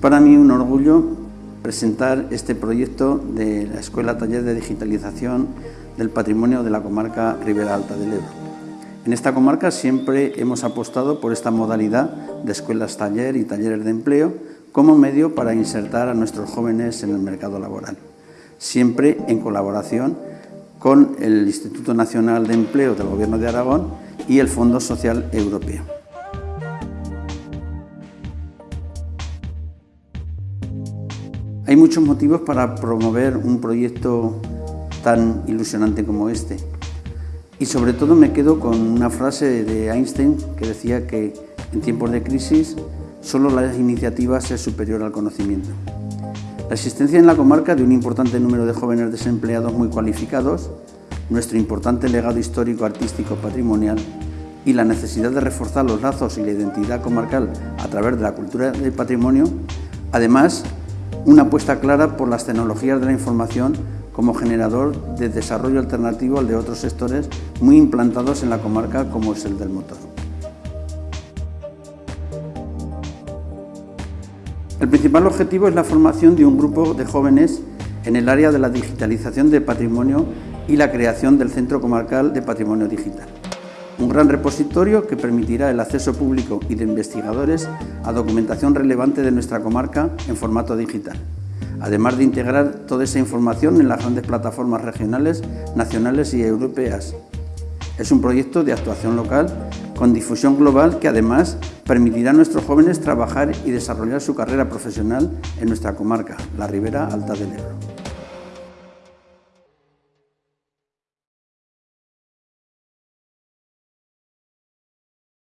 para mí un orgullo presentar este proyecto de la Escuela Taller de Digitalización del Patrimonio de la comarca Ribera Alta del Ebro. En esta comarca siempre hemos apostado por esta modalidad de escuelas taller y talleres de empleo como medio para insertar a nuestros jóvenes en el mercado laboral, siempre en colaboración con el Instituto Nacional de Empleo del Gobierno de Aragón y el Fondo Social Europeo. Hay muchos motivos para promover un proyecto tan ilusionante como este. Y sobre todo me quedo con una frase de Einstein que decía que en tiempos de crisis solo la iniciativa es superior al conocimiento. La existencia en la comarca de un importante número de jóvenes desempleados muy cualificados, nuestro importante legado histórico, artístico, patrimonial y la necesidad de reforzar los lazos y la identidad comarcal a través de la cultura del patrimonio, además una apuesta clara por las tecnologías de la información como generador de desarrollo alternativo al de otros sectores muy implantados en la comarca como es el del motor. El principal objetivo es la formación de un grupo de jóvenes en el área de la digitalización de patrimonio y la creación del Centro Comarcal de Patrimonio Digital un gran repositorio que permitirá el acceso público y de investigadores a documentación relevante de nuestra comarca en formato digital, además de integrar toda esa información en las grandes plataformas regionales, nacionales y europeas. Es un proyecto de actuación local con difusión global que además permitirá a nuestros jóvenes trabajar y desarrollar su carrera profesional en nuestra comarca, la Ribera Alta del Ebro.